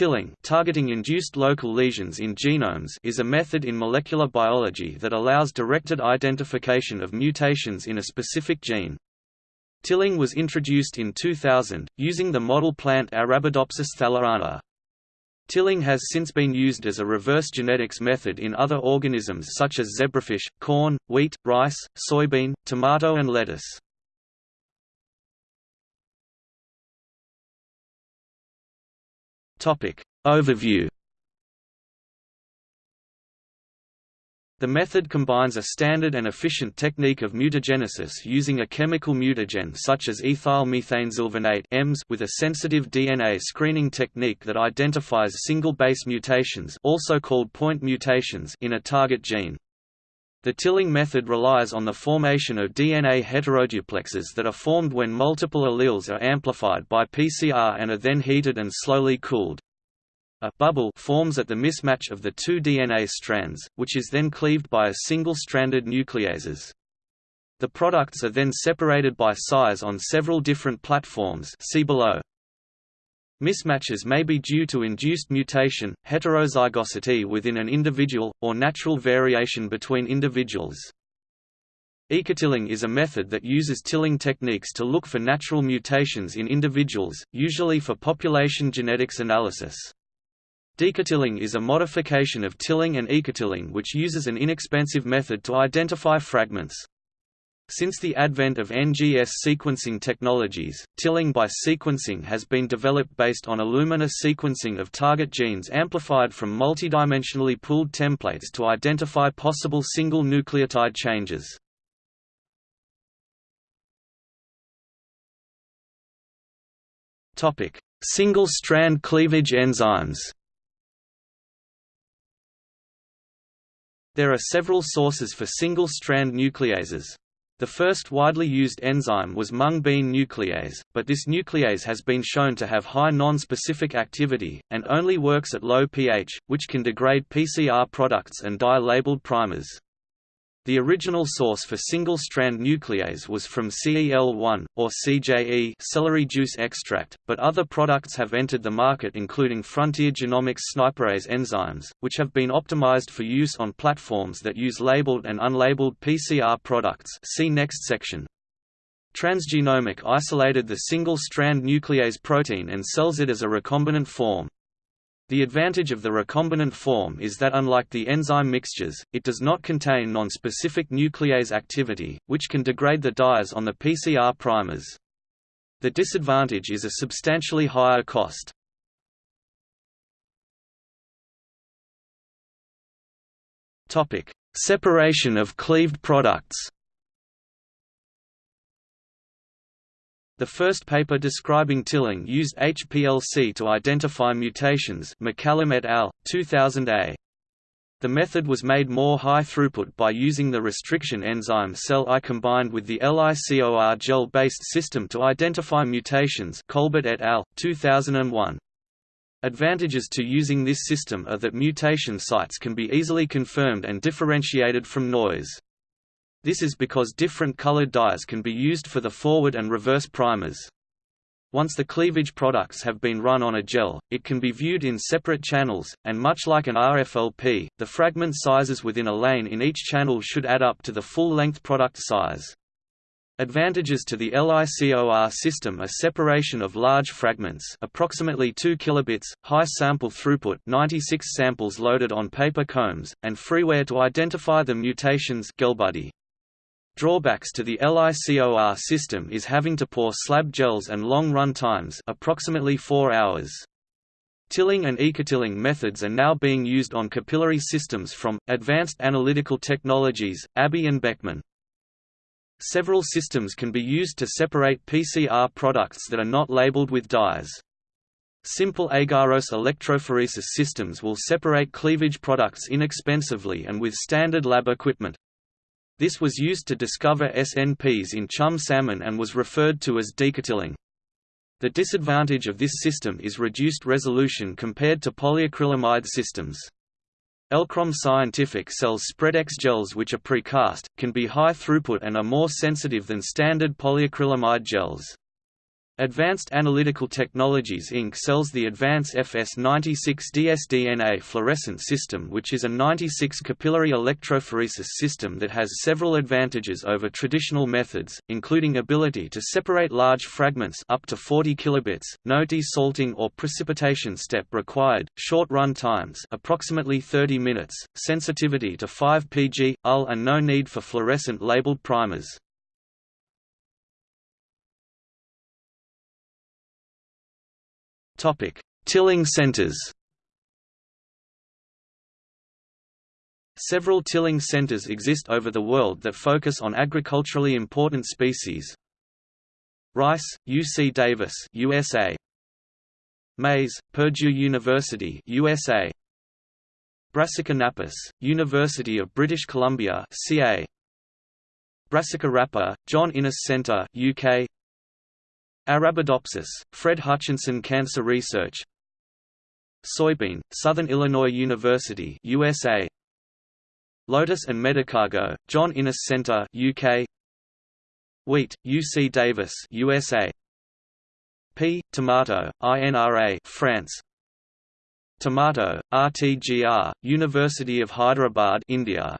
Tilling targeting induced local lesions in genomes is a method in molecular biology that allows directed identification of mutations in a specific gene. Tilling was introduced in 2000, using the model plant Arabidopsis thaliana. Tilling has since been used as a reverse genetics method in other organisms such as zebrafish, corn, wheat, rice, soybean, tomato and lettuce. Topic. Overview The method combines a standard and efficient technique of mutagenesis using a chemical mutagen such as ethyl methanesulfonate EMS with a sensitive DNA screening technique that identifies single base mutations also called point mutations in a target gene. The Tilling method relies on the formation of DNA heteroduplexes that are formed when multiple alleles are amplified by PCR and are then heated and slowly cooled. A bubble forms at the mismatch of the two DNA strands, which is then cleaved by a single-stranded nucleases. The products are then separated by size on several different platforms see below. Mismatches may be due to induced mutation, heterozygosity within an individual, or natural variation between individuals. Ecotilling is a method that uses tilling techniques to look for natural mutations in individuals, usually for population genetics analysis. Decotilling is a modification of tilling and ecotilling which uses an inexpensive method to identify fragments. Since the advent of NGS sequencing technologies, tilling by sequencing has been developed based on Illumina sequencing of target genes amplified from multidimensionally pooled templates to identify possible single nucleotide changes. Single-strand cleavage enzymes There are several sources for single-strand nucleases. The first widely used enzyme was mung bean nuclease, but this nuclease has been shown to have high non-specific activity, and only works at low pH, which can degrade PCR products and dye-labeled primers. The original source for single-strand nuclease was from CEL1, or CJE celery juice extract, but other products have entered the market including Frontier Genomics SNIPerase enzymes, which have been optimized for use on platforms that use labeled and unlabeled PCR products see next section. Transgenomic isolated the single-strand nuclease protein and sells it as a recombinant form. The advantage of the recombinant form is that unlike the enzyme mixtures, it does not contain non-specific nuclease activity, which can degrade the dyes on the PCR primers. The disadvantage is a substantially higher cost. Separation of cleaved products The first paper describing tilling used HPLC to identify mutations McCallum et al., 2000a. The method was made more high throughput by using the restriction enzyme CEL I combined with the LICOR gel-based system to identify mutations Colbert et al., 2001. Advantages to using this system are that mutation sites can be easily confirmed and differentiated from noise. This is because different colored dyes can be used for the forward and reverse primers. Once the cleavage products have been run on a gel, it can be viewed in separate channels, and much like an RFLP, the fragment sizes within a lane in each channel should add up to the full-length product size. Advantages to the LICOR system are separation of large fragments approximately 2 kilobits, high sample throughput 96 samples loaded on paper combs, and freeware to identify the mutations GelBuddy. Drawbacks to the LICOR system is having to pour slab gels and long run times approximately 4 hours. Tilling and ecotilling methods are now being used on capillary systems from, Advanced Analytical Technologies, ABI and Beckman. Several systems can be used to separate PCR products that are not labeled with dyes. Simple agarose electrophoresis systems will separate cleavage products inexpensively and with standard lab equipment. This was used to discover SNPs in chum salmon and was referred to as decotilling. The disadvantage of this system is reduced resolution compared to polyacrylamide systems. Elchrom Scientific sells Spreadex gels which are precast, can be high throughput and are more sensitive than standard polyacrylamide gels. Advanced Analytical Technologies Inc. sells the Advance FS96 dsDNA fluorescent system which is a 96 capillary electrophoresis system that has several advantages over traditional methods, including ability to separate large fragments up to 40 kilobits, no desalting or precipitation step required, short run times approximately 30 minutes, sensitivity to 5 pg, UL and no need for fluorescent labeled primers. Topic: Tilling centers. Several tilling centers exist over the world that focus on agriculturally important species. Rice, UC Davis, USA. Maize, Purdue University, USA. Brassica napus, University of British Columbia, CA. Brassica rapa, John Innes Centre, UK. Arabidopsis, Fred Hutchinson Cancer Research. Soybean, Southern Illinois University USA Lotus and Medicago, John Innes Center UK Wheat, UC Davis USA P. Tomato, INRA France. Tomato, RTGR, University of Hyderabad India